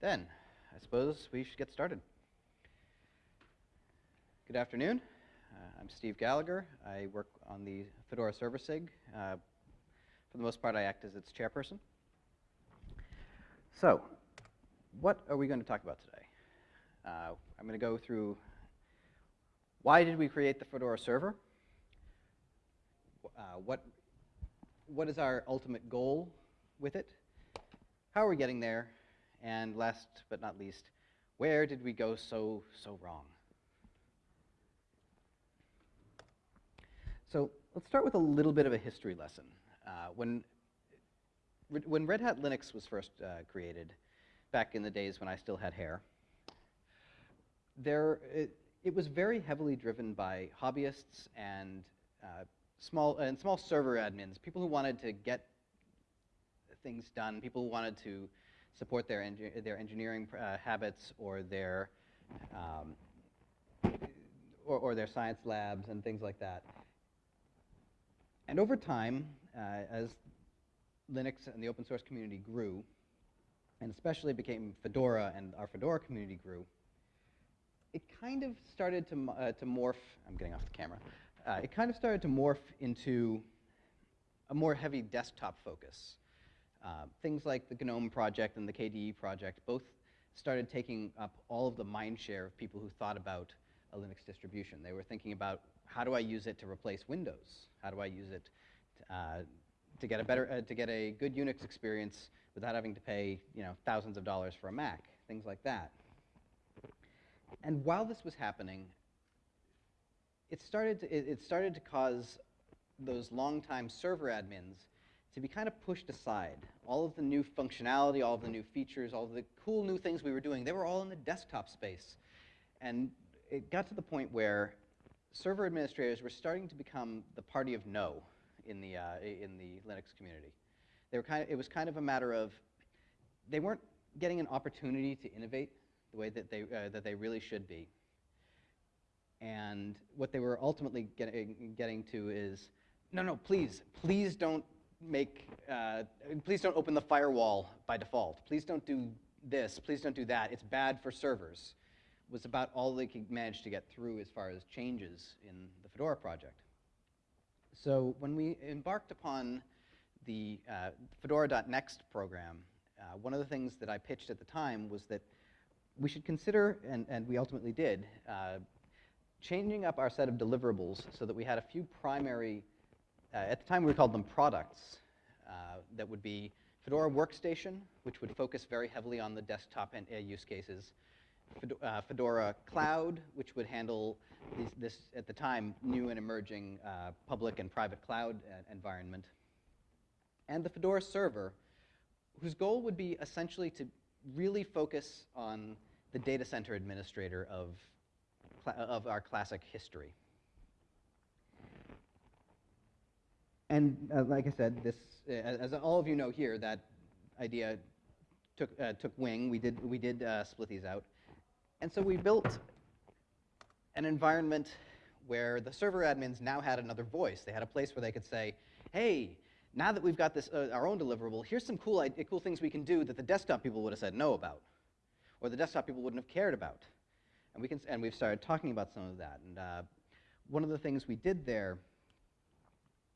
Then, I suppose we should get started. Good afternoon. Uh, I'm Steve Gallagher. I work on the Fedora Server SIG. Uh, for the most part, I act as its chairperson. So, what are we going to talk about today? Uh, I'm going to go through why did we create the Fedora server? Uh, what, what is our ultimate goal with it? How are we getting there? And last but not least, where did we go so, so wrong? So let's start with a little bit of a history lesson. Uh, when, when Red Hat Linux was first uh, created, back in the days when I still had hair, there, it, it was very heavily driven by hobbyists and uh, small and small server admins, people who wanted to get things done, people who wanted to support their engi their engineering uh, habits or their um, or, or, their science labs and things like that. And over time, uh, as Linux and the open source community grew, and especially became Fedora and our Fedora community grew, it kind of started to, uh, to morph, I'm getting off the camera, uh, it kind of started to morph into a more heavy desktop focus. Uh, things like the GNOME project and the KDE project both started taking up all of the mind share of people who thought about a Linux distribution. They were thinking about how do I use it to replace Windows? How do I use it to, uh, to get a better, uh, to get a good Unix experience without having to pay, you know, thousands of dollars for a Mac, things like that. And while this was happening, it started to, it, it started to cause those longtime server admins to be kind of pushed aside. All of the new functionality, all of the new features, all of the cool new things we were doing, they were all in the desktop space. And it got to the point where server administrators were starting to become the party of no in the, uh, in the Linux community. They were kind of, it was kind of a matter of they weren't getting an opportunity to innovate the way that they, uh, that they really should be. And what they were ultimately getting, getting to is, no, no, please, please don't make, uh, please don't open the firewall by default. Please don't do this, please don't do that. It's bad for servers was about all they could manage to get through as far as changes in the Fedora project. So when we embarked upon the uh, Fedora.next program, uh, one of the things that I pitched at the time was that we should consider, and, and we ultimately did, uh, changing up our set of deliverables so that we had a few primary, at the time we called them products, uh, that would be Fedora Workstation, which would focus very heavily on the desktop and, uh, use cases, uh, Fedora Cloud, which would handle these, this, at the time, new and emerging uh, public and private cloud environment, and the Fedora Server, whose goal would be essentially to really focus on the data center administrator of, of our classic history. And uh, like I said, this, uh, as all of you know here, that idea took, uh, took wing. We did, we did uh, split these out. And so we built an environment where the server admins now had another voice. They had a place where they could say, hey, now that we've got this, uh, our own deliverable, here's some cool, cool things we can do that the desktop people would have said no about or the desktop people wouldn't have cared about. And, we can, and we've started talking about some of that. And uh, one of the things we did there,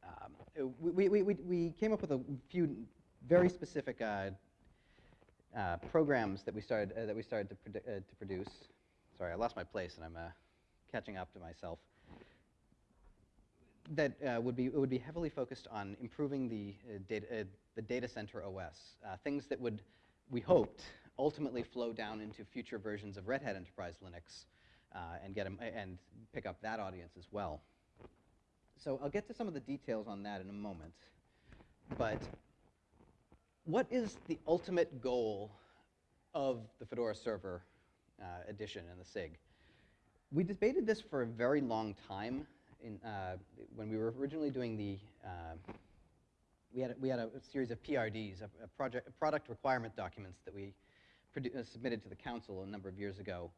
um, we, we, we, we, came up with a few very specific uh, uh, programs that we started, uh, that we started to, uh, to produce. Sorry, I lost my place and I'm uh, catching up to myself. That would, be, would be heavily focused on improving the, data, the data center OS, things that would, we hoped, ultimately flow down into future versions of Red Hat Enterprise Linux uh, and, get them, and pick up that audience as well. So I'll get to some of the details on that in a moment. But what is the ultimate goal of the Fedora Server uh, edition and the SIG? We debated this for a very long time in, uh, when we were originally doing the uh, we had a, we had a series of PRDs, a, a project a product requirement documents that we uh, submitted to the council a number of years ago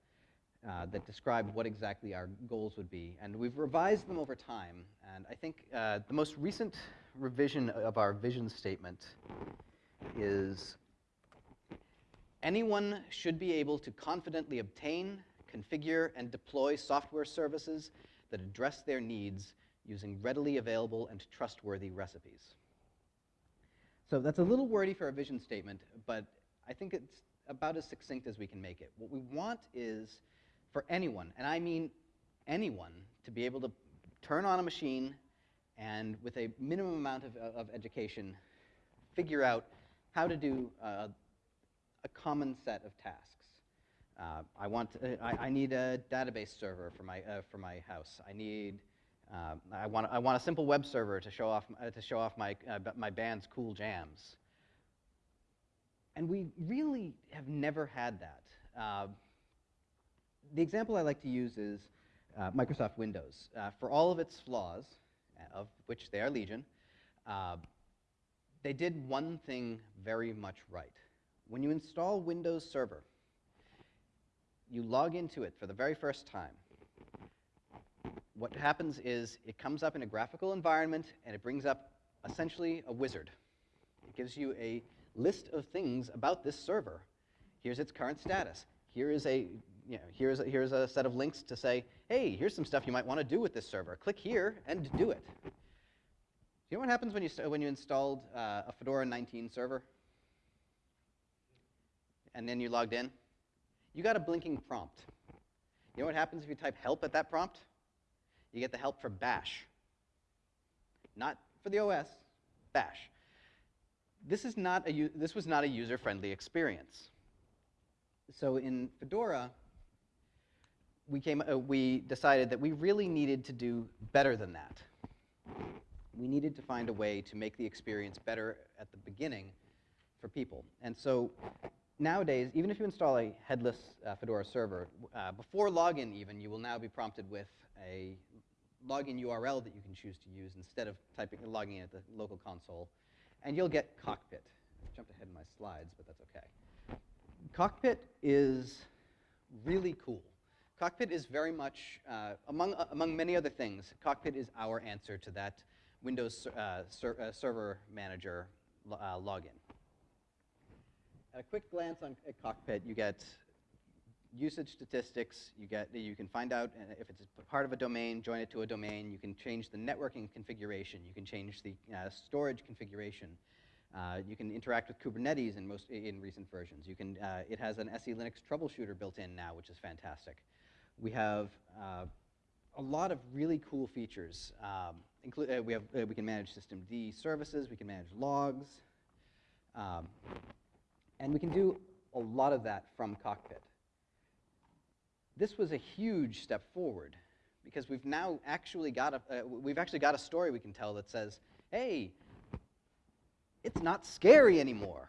uh, that described what exactly our goals would be. And we've revised them over time. And I think uh, the most recent revision of our vision statement is Anyone should be able to confidently obtain, configure, and deploy software services that address their needs using readily available and trustworthy recipes. So that's a little wordy for a vision statement, but I think it's about as succinct as we can make it. What we want is for anyone, and I mean anyone, to be able to turn on a machine and with a minimum amount of, of education, figure out how to do uh, a common set of tasks. Uh, I, want, uh, I, I, need a database server for my, uh, for my house. I need, uh, I, want, I want a simple web server to show off, uh, to show off my, my band's cool jams. And we really have never had that. The example I like to use is uh, Microsoft Windows. Uh, for all of its flaws, uh, of which they are legion, they did one thing very much right. When you install Windows Server, you log into it for the very first time. What happens is it comes up in a graphical environment and it brings up essentially a wizard. It gives you a list of things about this server. Here's its current status. Here is a, you know, here's a, here's a set of links to say, hey, here's some stuff you might want to do with this server. Click here and do it. Do you know what happens when you, when you installed uh, a Fedora 19 server? and then you logged in, you got a blinking prompt. You know what happens if you type help at that prompt? You get the help for bash. Not for the OS, bash. This, is not a, this was not a user-friendly experience. So in Fedora, we, came, uh, we decided that we really needed to do better than that. We needed to find a way to make the experience better at the beginning for people. And so nowadays, even if you install a headless uh, Fedora server, uh, before login even, you will now be prompted with a login URL that you can choose to use instead of typing logging in at the local console. And you'll get Cockpit. I jumped ahead in my slides, but that's OK. Cockpit is really cool. Cockpit is very much, uh, among, uh, among many other things, Cockpit is our answer to that Windows uh, ser uh, Server Manager login. At a quick glance on a cockpit, you get usage statistics. You get you can find out uh, if it's part of a domain, join it to a domain. You can change the networking configuration. You can change the uh, storage configuration. Uh, you can interact with Kubernetes in most in recent versions. You can uh, it has an SE Linux troubleshooter built in now, which is fantastic. We have uh, a lot of really cool features. Um, include, uh, we have we can manage systemd services. We can manage logs. Um, and we can do a lot of that from Cockpit. This was a huge step forward because we've now actually got a, uh, we've actually got a story we can tell that says, hey, it's not scary anymore.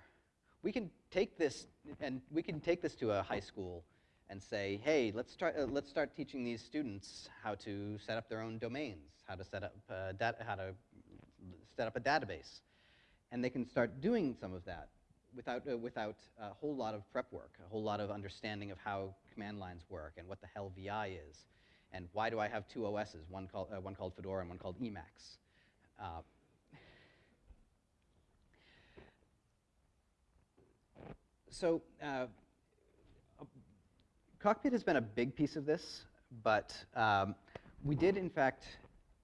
We can take this and we can take this to a high school and say, hey, let's start, uh, let's start teaching these students how to set up their own domains, how to set up, uh, how to set up a database. And they can start doing some of that without, uh, without a whole lot of prep work, a whole lot of understanding of how command lines work and what the hell VI is. And why do I have two OSs, one called, uh, one called Fedora and one called Emacs? Uh, so uh, Cockpit has been a big piece of this, but um, we did, in fact,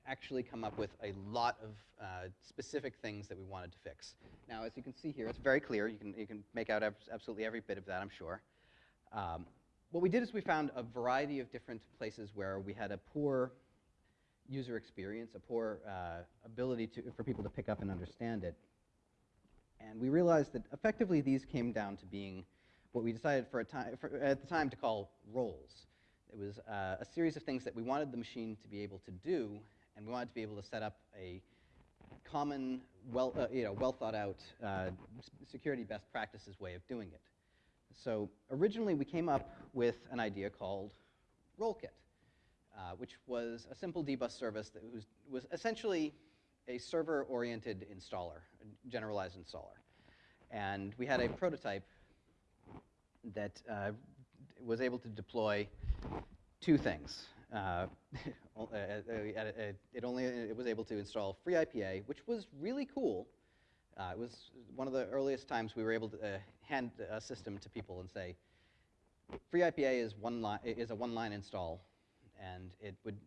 actually come up with a lot of uh, specific things that we wanted to fix. Now, as you can see here, it's very clear. You can, you can make out absolutely every bit of that, I'm sure. Um, what we did is we found a variety of different places where we had a poor user experience, a poor uh, ability to, for people to pick up and understand it. And we realized that effectively these came down to being what we decided for, a time, for at the time to call roles. It was uh, a series of things that we wanted the machine to be able to do and we wanted to be able to set up a common, well, uh, you know, well thought out uh, security best practices way of doing it. So originally we came up with an idea called Rolekit, uh, which was a simple dbus service that was, was essentially a server-oriented installer, a generalized installer. And we had a prototype that uh, was able to deploy two things. Uh, uh, uh, it only it was able to install FreeIPA, which was really cool, Uh, it was one of the earliest times we were able to uh, hand a system to people and say, FreeIPA is, one is a one-line install, and it would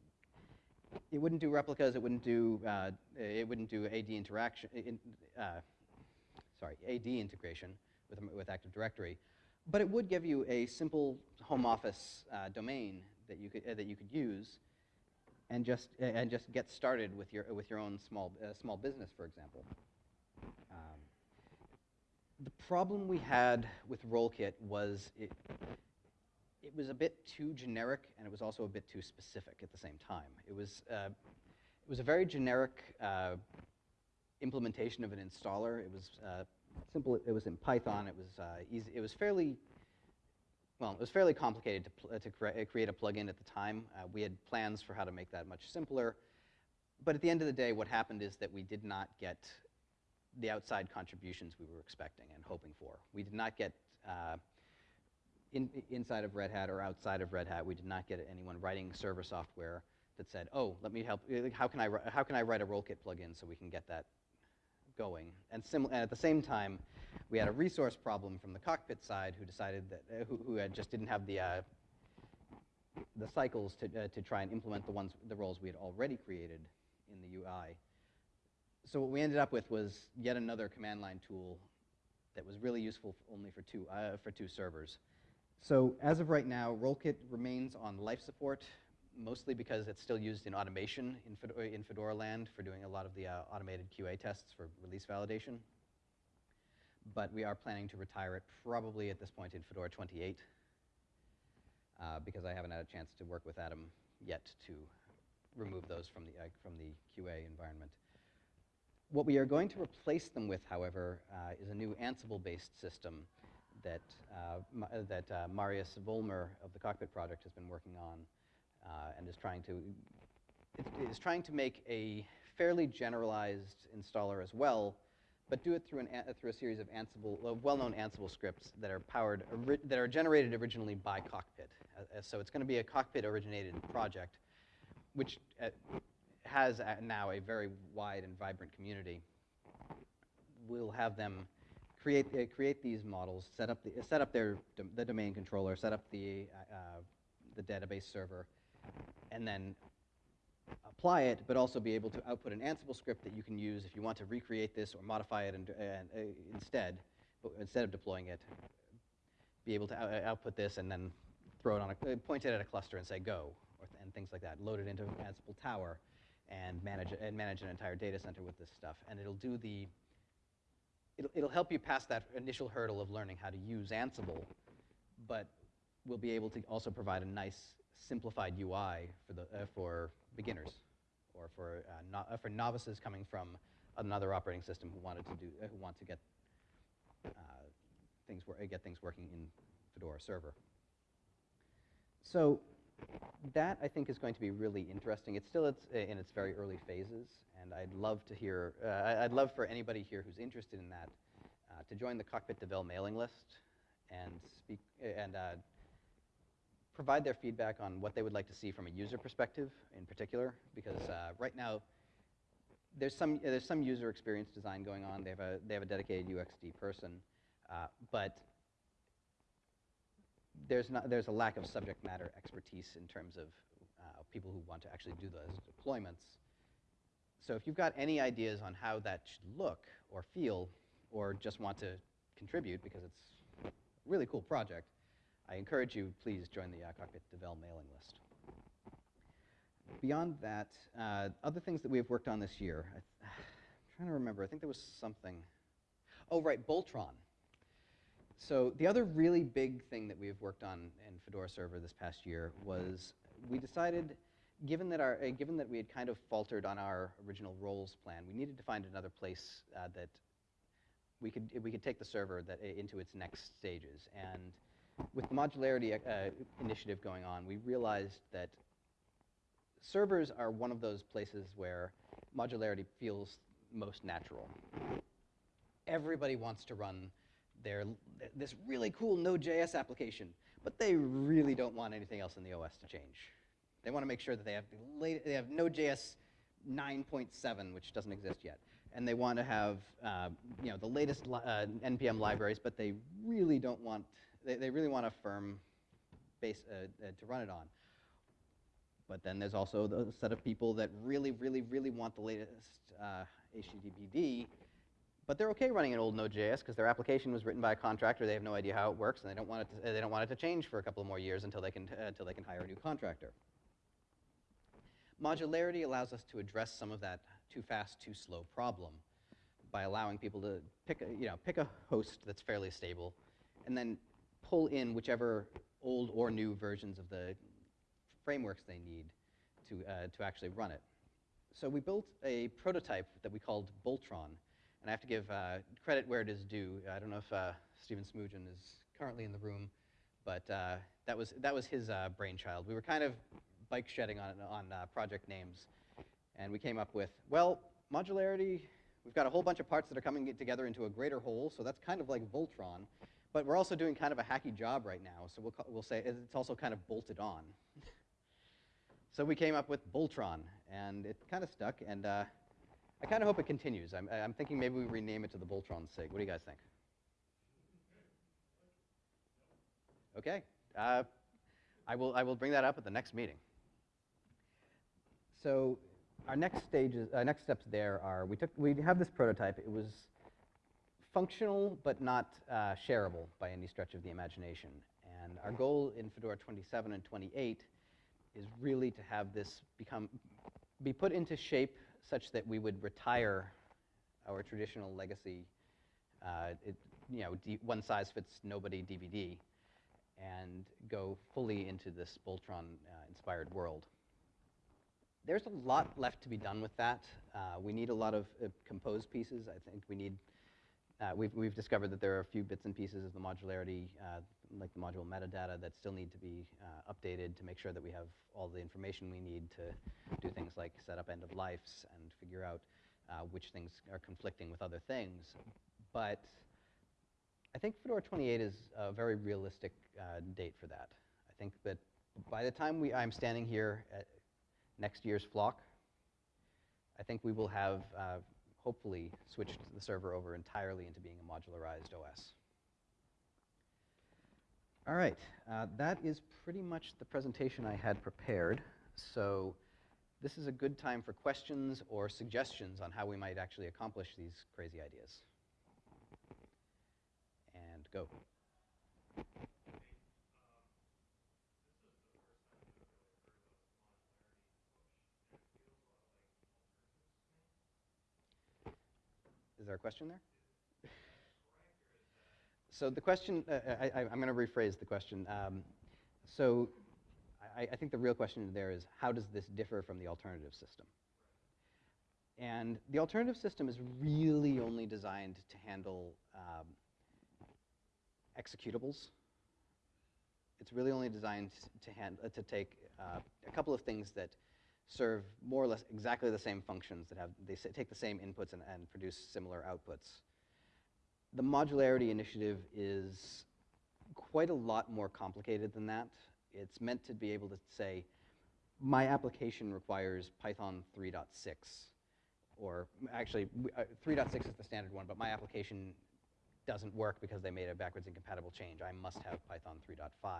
it wouldn't do replicas. It wouldn't do uh, it wouldn't do AD interaction. In, uh, sorry, AD integration with with Active Directory, but it would give you a simple home office uh, domain that you could uh, that you could use, and just and just get started with your with your own small uh, small business, for example. Um, the problem we had with Rolekit was it it was a bit too generic, and it was also a bit too specific at the same time. It was, uh, it was a very generic uh, implementation of an installer. It was uh, simple. It was in Python. It was uh, easy. It was fairly, well, it was fairly complicated to, to cre create a plugin at the time. Uh, we had plans for how to make that much simpler. But at the end of the day, what happened is that we did not get the outside contributions we were expecting and hoping for. We did not get uh, in, inside of Red Hat or outside of Red Hat, we did not get anyone writing server software that said, oh, let me help, how can I, how can I write a Rolekit plugin so we can get that going? And, and at the same time, we had a resource problem from the cockpit side who decided that, uh, who, who just didn't have the, uh, the cycles to, uh, to try and implement the ones, the roles we had already created in the UI. So what we ended up with was yet another command line tool that was really useful only for two, uh, for two servers. So as of right now, Rolekit remains on life support, mostly because it's still used in automation in Fedora, in Fedora land for doing a lot of the uh, automated QA tests for release validation. But we are planning to retire it probably at this point in Fedora 28 uh, because I haven't had a chance to work with Adam yet to remove those from the, uh, from the QA environment. What we are going to replace them with, however, uh, is a new Ansible-based system that, uh, that uh, Marius Vollmer of the Cockpit Project has been working on uh, and is trying to, is trying to make a fairly generalized installer as well, but do it through, an, through a series of Ansible, well-known Ansible scripts that are powered, that are generated originally by Cockpit. Uh, so it's going to be a Cockpit-originated project, which uh, has now a very wide and vibrant community. We'll have them create, uh, create these models, set up, the, set up their, the domain controller, set up the, uh, the database server, and then apply it, but also be able to output an Ansible script that you can use if you want to recreate this or modify it and, and uh, instead, instead of deploying it, be able to out output this and then throw it on a, uh, point it at a cluster and say go, or th and things like that. Load it into Ansible Tower and manage, and manage an entire data center with this stuff. And it'll do the it'll, it'll help you pass that initial hurdle of learning how to use Ansible, but we'll be able to also provide a nice simplified UI for, the, uh, for beginners or for, uh, no, uh, for novices coming from another operating system who wanted to do, uh, who want to get uh, things, get things working in Fedora server. So that, I think, is going to be really interesting. It's still it's in its very early phases, and I'd love to hear, uh, I'd love for anybody here who's interested in that uh, to join the Cockpit Devel mailing list and speak and uh, provide their feedback on what they would like to see from a user perspective in particular, because uh, right now there's some there's some user experience design going on. They have a they have a dedicated UXD person, uh, but there's, not, there's a lack of subject matter expertise in terms of uh, people who want to actually do those deployments. So if you've got any ideas on how that should look or feel, or just want to contribute because it's a really cool project, I encourage you, please join the uh, Cockpit Devel mailing list. Beyond that, uh, other things that we have worked on this year, I am trying to remember, I think there was something. Oh, right, Boltron. So the other really big thing that we've worked on in Fedora Server this past year was we decided, given that, our, uh, given that we had kind of faltered on our original roles plan, we needed to find another place uh, that we could, we could take the server that, into its next stages. And with the modularity uh, initiative going on, we realized that servers are one of those places where modularity feels most natural. Everybody wants to run they're this really cool Node.js application, but they really don't want anything else in the OS to change. They want to make sure that they have, the they have Node.js 9.7, which doesn't exist yet, and they want to have uh, you know the latest li- uh, npm libraries, but they really don't want they, they really want a firm base uh, uh, to run it on. But then there's also the set of people that really, really, really want the latest uh, HTTPD, but they're okay running an old Node.js because their application was written by a contractor. They have no idea how it works, and they don't want it to, they don't want it to change for a couple of more years until they can uh, until they can hire a new contractor. Modularity allows us to address some of that too fast, too slow problem by allowing people to pick a, you know, pick a host that's fairly stable and then pull in whichever old or new versions of the frameworks they need to, uh, to actually run it. So we built a prototype that we called Boltron. And I have to give uh, credit where it is due. I don't know if uh, Stephen Smoogen is currently in the room, but uh, that, was, that was his uh, brainchild. We were kind of bike shedding on, on uh, project names. And we came up with, well, modularity, we've got a whole bunch of parts that are coming together into a greater whole, so that's kind of like Voltron. But we're also doing kind of a hacky job right now, so we'll, we'll say it's also kind of bolted on. so we came up with Boltron, and it kind of stuck, and uh, I kind of hope it continues. I'm, I'm thinking maybe we rename it to the Boltron SIG. What do you guys think? Okay. Uh, I, will, I will bring that up at the next meeting. So our next stages, uh, next steps there are we took we have this prototype. It was functional but not uh, shareable by any stretch of the imagination. And our goal in Fedora 27 and 28 is really to have this become be put into shape such that we would retire our traditional legacy, uh, it, you know, one size fits nobody DVD, and go fully into this Boltron-inspired world. There's a lot left to be done with that. Uh, we need a lot of uh, composed pieces. I think we need, uh, we've, we've discovered that there are a few bits and pieces of the modularity, uh, like the module metadata, that still need to be uh, updated to make sure that we have all the information we need to do things like set up end of lives and figure out uh, which things are conflicting with other things. But I think Fedora 28 is a very realistic uh, date for that. I think that by the time we, I'm standing here at next year's flock, I think we will have uh, hopefully switched the server over entirely into being a modularized OS. All right, uh, that is pretty much the presentation I had prepared. So this is a good time for questions or suggestions on how we might actually accomplish these crazy ideas. And go. Is there a question there? So the question, uh, I, am going to rephrase the question. Um, so I, I, think the real question there is, how does this differ from the alternative system? And the alternative system is really only designed to handle um, executables. It's really only designed to, hand, uh, to take uh, a couple of things that serve more or less exactly the same functions that have, they take the same inputs and, and produce similar outputs the modularity initiative is quite a lot more complicated than that. It's meant to be able to say, my application requires Python 3.6, or actually, uh, 3.6 is the standard one, but my application doesn't work because they made a backwards incompatible change. I must have Python 3.5.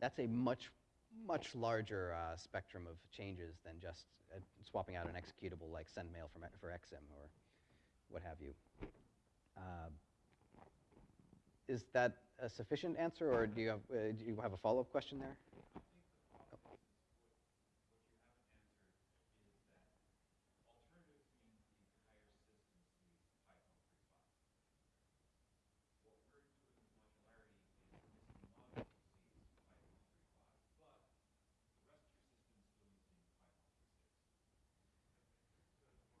That's a much, much larger uh, spectrum of changes than just uh, swapping out an executable like send mail from, for Exim or what have you. Uh, is that a sufficient answer, or do you have, uh, do you have a follow-up question there?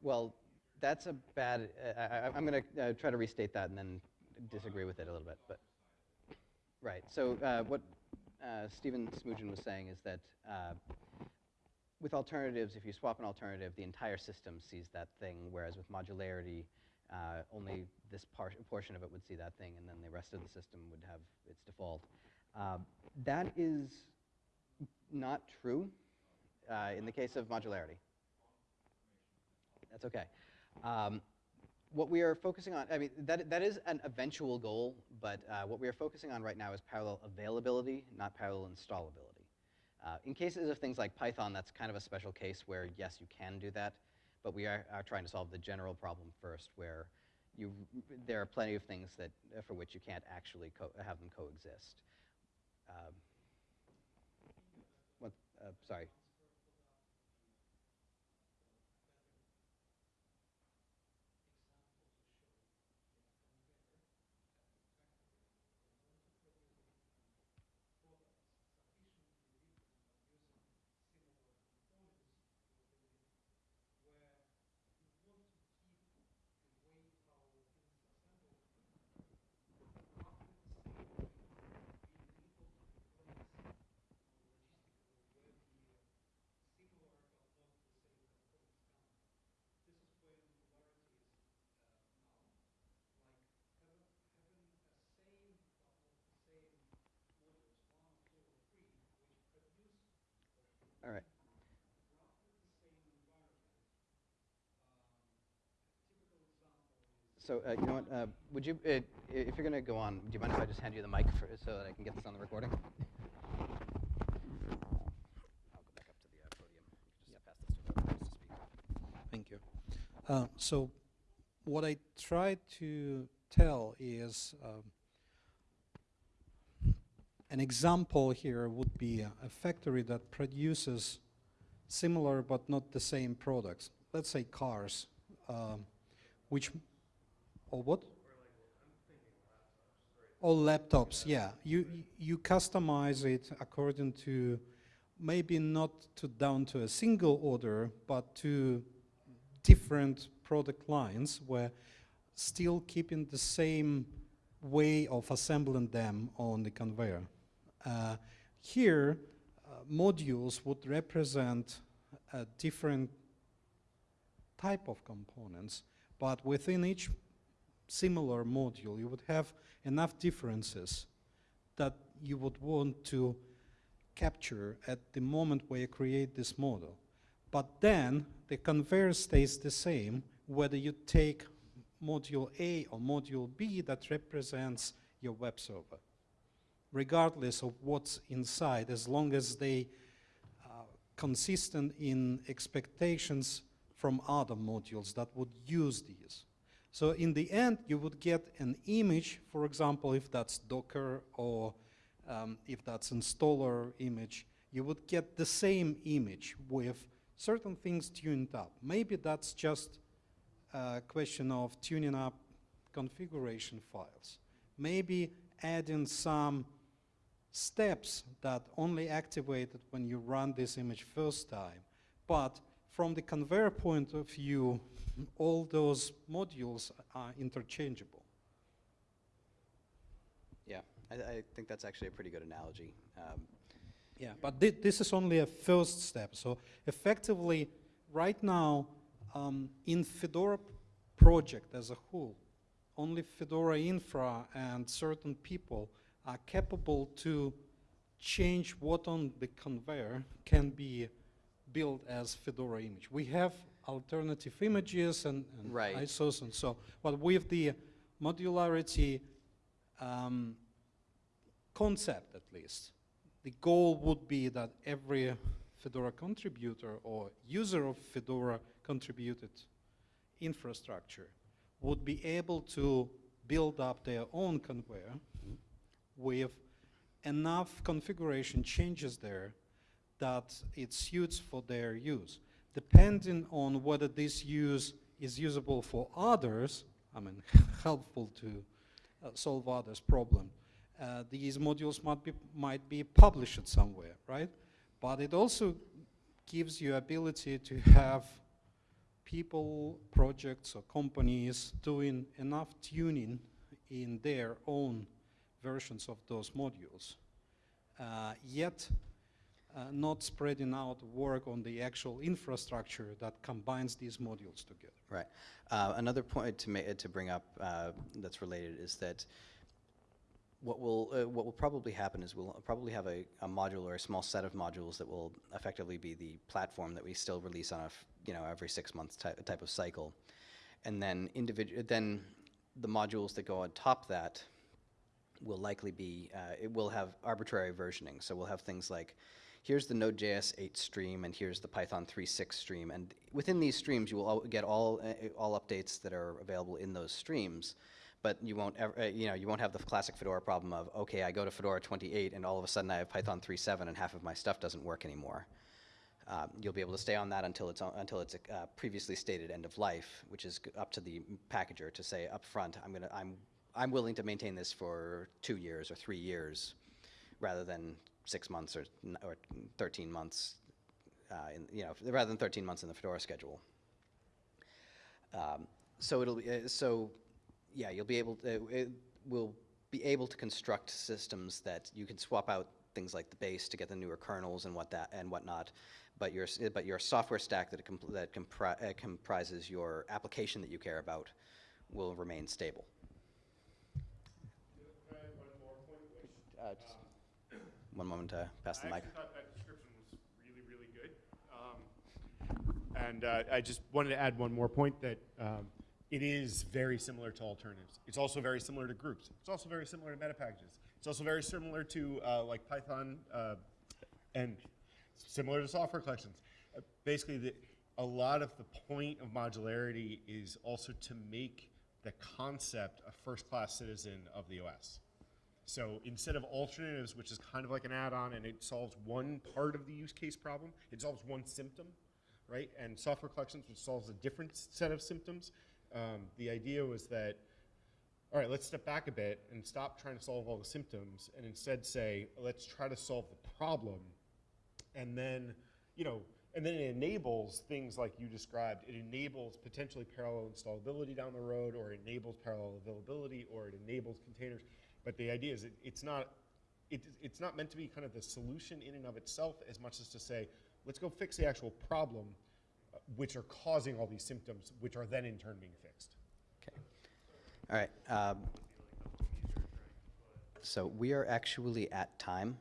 Well, that's a bad, uh, I, am going to uh, try to restate that and then disagree with it a little bit. But Right, so uh, what uh, Stephen Smoogen was saying is that uh, with alternatives, if you swap an alternative, the entire system sees that thing, whereas with modularity, uh, only this par portion of it would see that thing, and then the rest of the system would have its default. Uh, that is not true in the case of modularity. That's okay. Um, what we are focusing on, I mean, that, that is an eventual goal, but uh, what we are focusing on right now is parallel availability, not parallel installability. Uh, in cases of things like Python, that's kind of a special case where, yes, you can do that, but we are, are trying to solve the general problem first, where you, there are plenty of things that, for which you can't actually have them coexist. Um, what, uh, sorry. All right. So uh, you know what? Uh, would you, uh, if you're going to go on, do you mind if I just hand you the mic for, so that I can get this on the recording? I'll go back up to the uh, podium. Just pass this to to speak. Thank you. Uh, so what I try to tell is um, an example here would be a, factory that produces similar but not the same products. Let's say cars, um, which, or what? All laptops, yeah. You, you customize it according to maybe not to down to a single order, but to different product lines where still keeping the same way of assembling them on the conveyor. Uh, here, uh, modules would represent a different type of components, but within each similar module, you would have enough differences that you would want to capture at the moment where you create this model. But then the conveyor stays the same whether you take module A or module B that represents your web server, regardless of what's inside, as long as they are consistent in expectations from other modules that would use these. So in the end, you would get an image, for example, if that's Docker or um, if that's installer image, you would get the same image with certain things tuned up. Maybe that's just a question of tuning up configuration files. Maybe adding some steps that only activated when you run this image first time. But from the conveyor point of view, all those modules are interchangeable. Yeah, I, I think that's actually a pretty good analogy. Um, yeah, but th this is only a first step. So effectively, right now, um, in Fedora project as a whole, only Fedora Infra and certain people are capable to change what on the conveyor can be built as Fedora image. We have alternative images and, and right. ISOs and so, but with the modularity um, concept at least, the goal would be that every Fedora contributor or user of Fedora contributed infrastructure would be able to build up their own conveyor with enough configuration changes there that it suits for their use. Depending on whether this use is usable for others, I mean, helpful to uh, solve others' problem, uh, these modules might be, might be published somewhere, right? But it also gives you ability to have people, projects, or companies doing enough tuning in their own versions of those modules, uh, yet uh, not spreading out work on the actual infrastructure that combines these modules together. Right. Uh, another point to, to bring up uh, that's related is that what will uh, what will probably happen is we'll probably have a, a, module or a small set of modules that will effectively be the platform that we still release on a you know every six months ty type of cycle, and then individual, then the modules that go on top that will likely be, uh, it will have arbitrary versioning. So we'll have things like, here's the Node.js 8 stream, and here's the Python 3.6 stream. And within these streams, you will al- get all, uh, all updates that are available in those streams. But you won't ever, uh, you know, you won't have the classic Fedora problem of, okay, I go to Fedora 28, and all of a sudden I have Python 3.7, and half of my stuff doesn't work anymore. Um, you'll be able to stay on that until it's, on- until it's uh, previously stated end of life, which is up to the packager to say up front, I'm gonna, I'm, I'm willing to maintain this for two years or three years, rather than six months or, or 13 months, uh, in, you know, rather than 13 months in the Fedora schedule. Um, so it'll be, uh, so, yeah, you'll be able, to, it will be able to construct systems that you can swap out things like the base to get the newer kernels and what that and whatnot, but your but your software stack that it compl- that compri- uh, comprises your application that you care about will remain stable. Uh, just one moment to pass the I mic. actually thought that description was really, really good. Um, And uh, I just wanted to add one more point that um, it is very similar to alternatives. It's also very similar to groups. It's also very similar to meta packages. It's also very similar to uh, like Python uh, and similar to software collections. Uh, Basically, the, a lot of the point of modularity is also to make the concept a first-class citizen of the OS. So instead of alternatives, which is kind of like an add-on and it solves one part of the use case problem, it solves one symptom, right? And software collections, which solves a different set of symptoms. Um, the idea was that, all right, let's step back a bit and stop trying to solve all the symptoms and instead say, let's try to solve the problem. And then, you know, and then it enables things like you described. It enables potentially parallel installability down the road, or enables parallel availability, or it enables containers. But the idea is it, it's not it, it's not meant to be kind of the solution in and of itself as much as to say, let's go fix the actual problem, uh, which are causing all these symptoms, which are then in turn being fixed. Okay. All right. Um, so we are actually at time,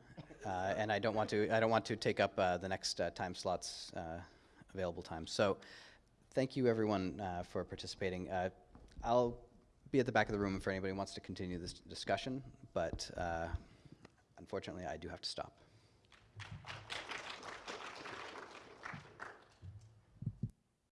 uh, and I don't want to. I don't want to take up uh, the next uh, time slots uh, available time. So, thank you everyone uh, for participating. Uh, I'll be at the back of the room if anybody wants to continue this discussion, but uh, unfortunately, I do have to stop.